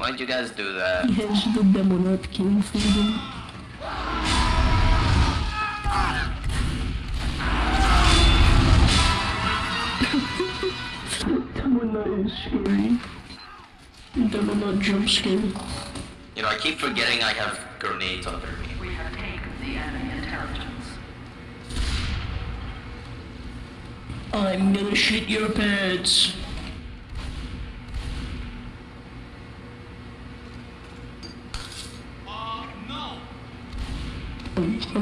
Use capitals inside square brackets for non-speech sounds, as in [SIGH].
Why'd you guys do that? [LAUGHS] Yes, the Demonite came for them. Demonite is scary. Demonite jump scare. You know, I keep forgetting I have grenades under me. We have taken the enemy intelligence. I'm gonna shit your pants. 嗯